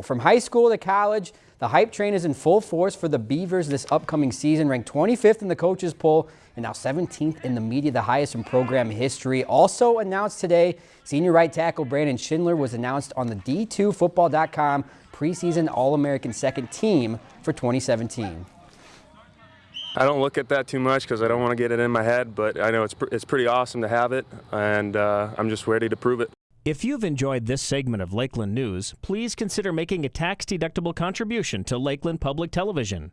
From high school to college, the hype train is in full force for the Beavers this upcoming season, ranked 25th in the coaches poll and now 17th in the media, the highest in program history. Also announced today, senior right tackle Brandon Schindler was announced on the D2Football.com preseason All-American second team for 2017. I don't look at that too much because I don't want to get it in my head, but I know it's, pr it's pretty awesome to have it, and uh, I'm just ready to prove it. If you've enjoyed this segment of Lakeland News, please consider making a tax-deductible contribution to Lakeland Public Television.